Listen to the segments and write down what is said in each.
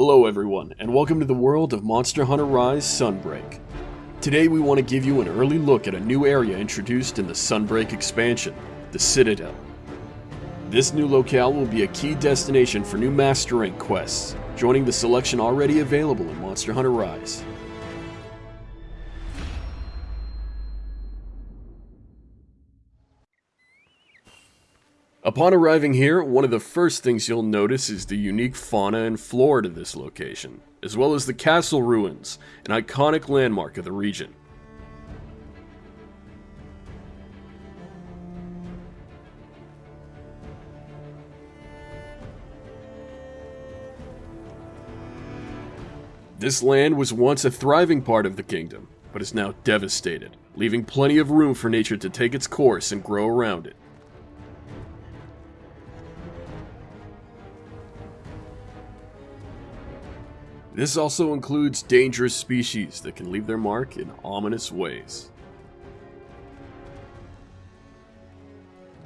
Hello everyone, and welcome to the world of Monster Hunter Rise Sunbreak. Today we want to give you an early look at a new area introduced in the Sunbreak expansion, the Citadel. This new locale will be a key destination for new Master Rank quests, joining the selection already available in Monster Hunter Rise. Upon arriving here, one of the first things you'll notice is the unique fauna and flora to this location, as well as the castle ruins, an iconic landmark of the region. This land was once a thriving part of the kingdom, but is now devastated, leaving plenty of room for nature to take its course and grow around it. This also includes dangerous species that can leave their mark in ominous ways.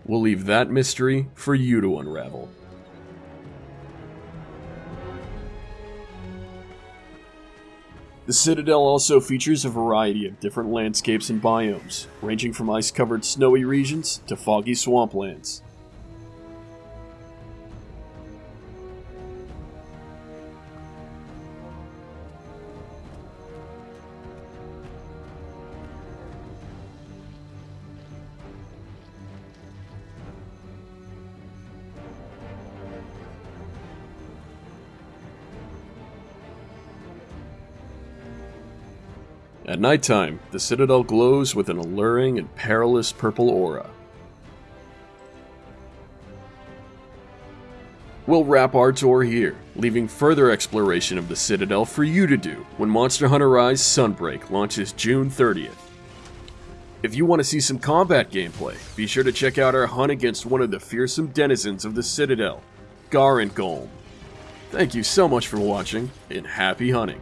We'll leave that mystery for you to unravel. The Citadel also features a variety of different landscapes and biomes, ranging from ice-covered snowy regions to foggy swamplands. At nighttime, the Citadel glows with an alluring and perilous purple aura. We'll wrap our tour here, leaving further exploration of the Citadel for you to do when Monster Hunter Rise Sunbreak launches June 30th. If you want to see some combat gameplay, be sure to check out our hunt against one of the fearsome denizens of the Citadel, Garangolm. Thank you so much for watching, and happy hunting!